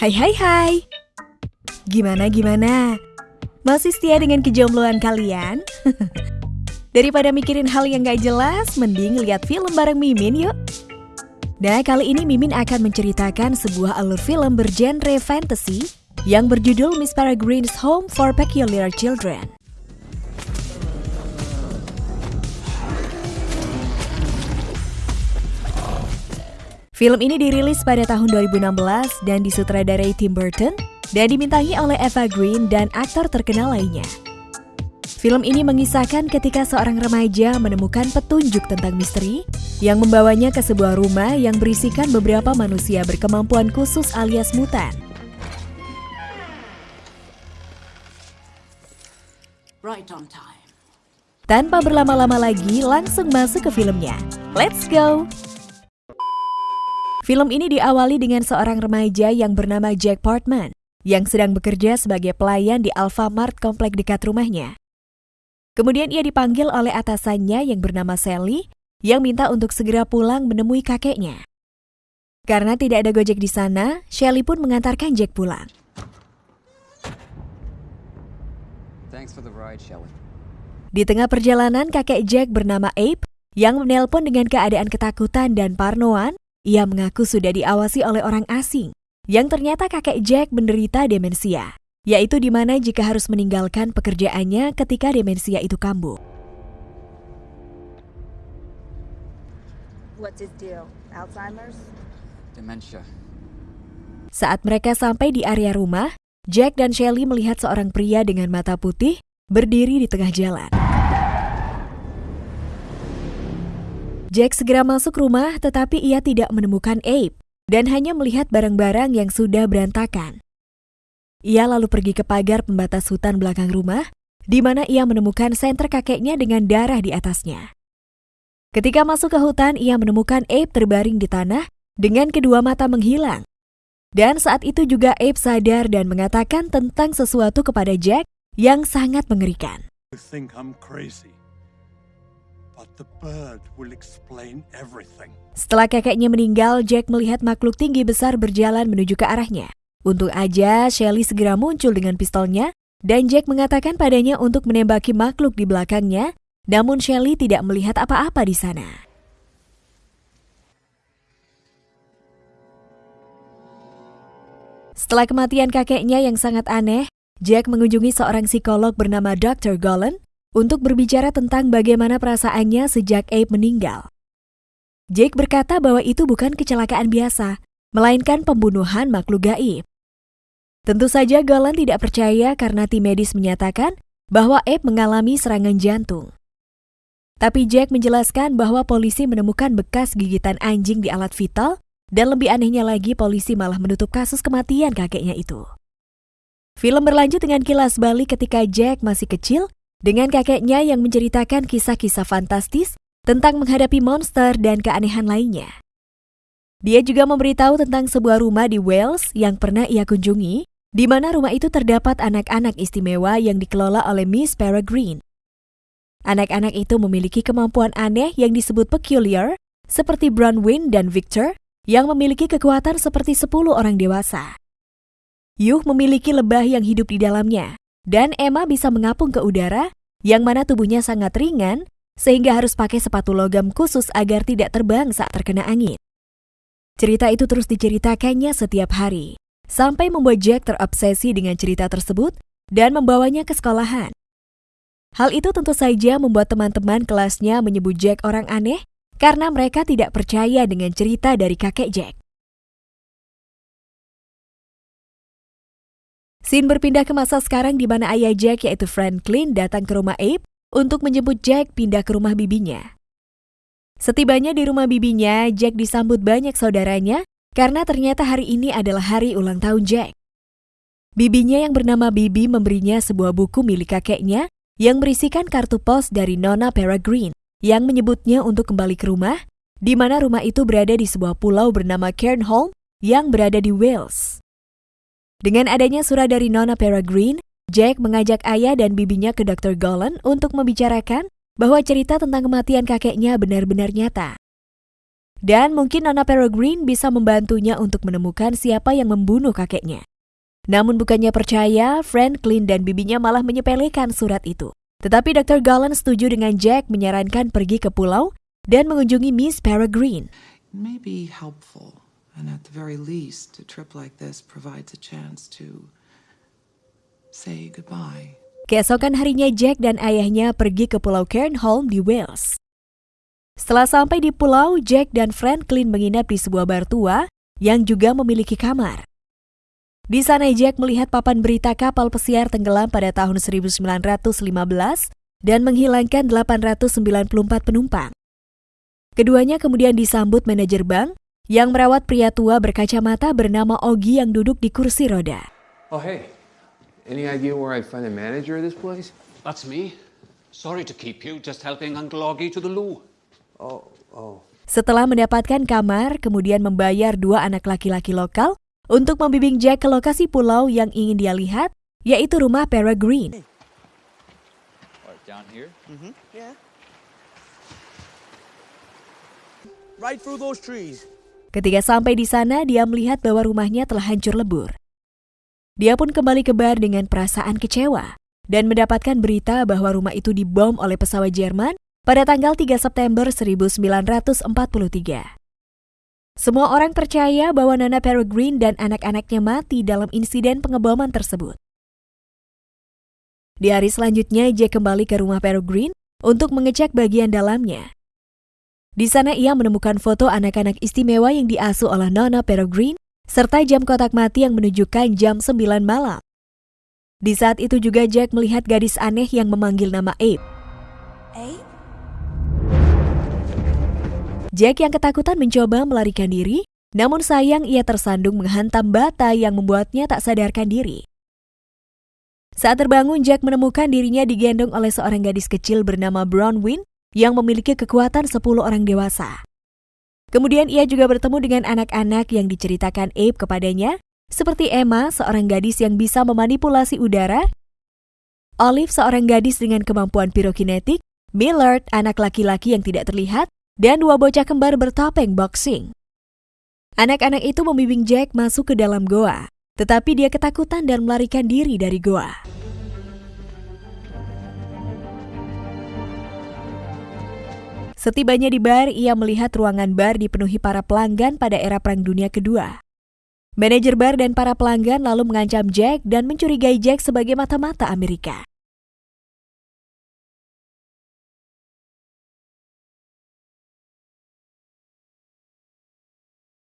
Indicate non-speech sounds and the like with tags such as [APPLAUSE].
Hai hai hai Gimana gimana? Masih setia dengan kejombloan kalian? [LAUGHS] Daripada mikirin hal yang gak jelas, mending lihat film bareng Mimin yuk Nah kali ini Mimin akan menceritakan sebuah alur film bergenre fantasy yang berjudul Miss Peregrine's Home for Peculiar Children Film ini dirilis pada tahun 2016 dan disutradarai Tim Burton dan dimintangi oleh Eva Green dan aktor terkenal lainnya. Film ini mengisahkan ketika seorang remaja menemukan petunjuk tentang misteri yang membawanya ke sebuah rumah yang berisikan beberapa manusia berkemampuan khusus alias mutan. Right on time. Tanpa berlama-lama lagi, langsung masuk ke filmnya. Let's go! Film ini diawali dengan seorang remaja yang bernama Jack Portman yang sedang bekerja sebagai pelayan di Alfamart komplek dekat rumahnya. Kemudian ia dipanggil oleh atasannya yang bernama Sally yang minta untuk segera pulang menemui kakeknya. Karena tidak ada Gojek di sana, Shelly pun mengantarkan Jack pulang. Thanks for the ride, Shelly. Di tengah perjalanan, kakek Jack bernama Abe yang menelpon dengan keadaan ketakutan dan parnoan ia mengaku sudah diawasi oleh orang asing, yang ternyata kakek Jack menderita demensia, yaitu di mana jika harus meninggalkan pekerjaannya ketika demensia itu kambuh. What's his deal? Alzheimer's? Dementia. Saat mereka sampai di area rumah, Jack dan Shelly melihat seorang pria dengan mata putih berdiri di tengah jalan. Jack segera masuk rumah tetapi ia tidak menemukan Abe dan hanya melihat barang-barang yang sudah berantakan. Ia lalu pergi ke pagar pembatas hutan belakang rumah, di mana ia menemukan senter kakeknya dengan darah di atasnya. Ketika masuk ke hutan, ia menemukan Abe terbaring di tanah dengan kedua mata menghilang. Dan saat itu juga Abe sadar dan mengatakan tentang sesuatu kepada Jack yang sangat mengerikan. Setelah kakeknya meninggal, Jack melihat makhluk tinggi besar berjalan menuju ke arahnya. Untung aja, Shelly segera muncul dengan pistolnya, dan Jack mengatakan padanya untuk menembaki makhluk di belakangnya, namun Shelly tidak melihat apa-apa di sana. Setelah kematian kakeknya yang sangat aneh, Jack mengunjungi seorang psikolog bernama Dr. Golan untuk berbicara tentang bagaimana perasaannya sejak Abe meninggal. Jake berkata bahwa itu bukan kecelakaan biasa, melainkan pembunuhan makhluk gaib. Tentu saja Golan tidak percaya karena tim medis menyatakan bahwa Abe mengalami serangan jantung. Tapi Jack menjelaskan bahwa polisi menemukan bekas gigitan anjing di alat vital dan lebih anehnya lagi polisi malah menutup kasus kematian kakeknya itu. Film berlanjut dengan kilas balik ketika Jack masih kecil dengan kakeknya yang menceritakan kisah-kisah fantastis tentang menghadapi monster dan keanehan lainnya. Dia juga memberitahu tentang sebuah rumah di Wales yang pernah ia kunjungi, di mana rumah itu terdapat anak-anak istimewa yang dikelola oleh Miss Peregrine. Anak-anak itu memiliki kemampuan aneh yang disebut peculiar, seperti Bronwyn dan Victor, yang memiliki kekuatan seperti 10 orang dewasa. Yuh memiliki lebah yang hidup di dalamnya, dan Emma bisa mengapung ke udara, yang mana tubuhnya sangat ringan, sehingga harus pakai sepatu logam khusus agar tidak terbang saat terkena angin. Cerita itu terus diceritakannya setiap hari, sampai membuat Jack terobsesi dengan cerita tersebut dan membawanya ke sekolahan. Hal itu tentu saja membuat teman-teman kelasnya menyebut Jack orang aneh karena mereka tidak percaya dengan cerita dari kakek Jack. Scene berpindah ke masa sekarang di mana ayah Jack yaitu Franklin datang ke rumah Abe untuk menjemput Jack pindah ke rumah bibinya. Setibanya di rumah bibinya, Jack disambut banyak saudaranya karena ternyata hari ini adalah hari ulang tahun Jack. Bibinya yang bernama Bibi memberinya sebuah buku milik kakeknya yang berisikan kartu pos dari Nona Peregrine yang menyebutnya untuk kembali ke rumah, di mana rumah itu berada di sebuah pulau bernama Cairnholm yang berada di Wales. Dengan adanya surat dari Nona Peregrine, Jack mengajak ayah dan bibinya ke Dr. Golan untuk membicarakan bahwa cerita tentang kematian kakeknya benar-benar nyata. Dan mungkin Nona Peregrine bisa membantunya untuk menemukan siapa yang membunuh kakeknya. Namun bukannya percaya, Franklin dan bibinya malah menyepelekan surat itu. Tetapi Dr. Gallen setuju dengan Jack menyarankan pergi ke pulau dan mengunjungi Miss Peregrine. And at the very least, a trip like this provides a chance to say goodbye. Keesokan harinya Jack dan ayahnya pergi ke Pulau Cairnholm di Wales. Setelah sampai di pulau, Jack dan Franklin menginap di sebuah bar tua yang juga memiliki kamar. Di sana Jack melihat papan berita kapal pesiar tenggelam pada tahun 1915 dan menghilangkan 894 penumpang. Keduanya kemudian disambut manajer bank yang merawat pria tua berkacamata bernama Ogi yang duduk di kursi roda. Oh, hey. Any idea where I'd find the manager of this place? That's me. Sorry to keep you, just helping Uncle Augie to the loo. Oh, oh. Setelah mendapatkan kamar, kemudian membayar dua anak laki-laki lokal untuk membimbing Jack ke lokasi pulau yang ingin dia lihat, yaitu rumah Peregrine. Right, down here? Yeah. Right through those trees. Ketika sampai di sana, dia melihat bahwa rumahnya telah hancur lebur. Dia pun kembali ke bar dengan perasaan kecewa dan mendapatkan berita bahwa rumah itu dibom oleh pesawat Jerman pada tanggal 3 September 1943. Semua orang percaya bahwa Nana Peregrine dan anak-anaknya mati dalam insiden pengeboman tersebut. Di hari selanjutnya, Jack kembali ke rumah Peregrine untuk mengecek bagian dalamnya. Di sana ia menemukan foto anak-anak istimewa yang diasuh oleh Nona Peregrine, serta jam kotak mati yang menunjukkan jam 9 malam. Di saat itu juga Jack melihat gadis aneh yang memanggil nama Abe. Abe? Jack yang ketakutan mencoba melarikan diri, namun sayang ia tersandung menghantam bata yang membuatnya tak sadarkan diri. Saat terbangun, Jack menemukan dirinya digendong oleh seorang gadis kecil bernama Bronwyn yang memiliki kekuatan 10 orang dewasa. Kemudian ia juga bertemu dengan anak-anak yang diceritakan Abe kepadanya, seperti Emma, seorang gadis yang bisa memanipulasi udara, Olive, seorang gadis dengan kemampuan pirokinetik, Millard, anak laki-laki yang tidak terlihat, dan dua bocah kembar bertopeng boxing. Anak-anak itu membimbing Jack masuk ke dalam goa, tetapi dia ketakutan dan melarikan diri dari goa. Setibanya di bar, ia melihat ruangan bar dipenuhi para pelanggan pada era Perang Dunia Kedua. Manajer bar dan para pelanggan lalu mengancam Jack dan mencurigai Jack sebagai mata-mata Amerika.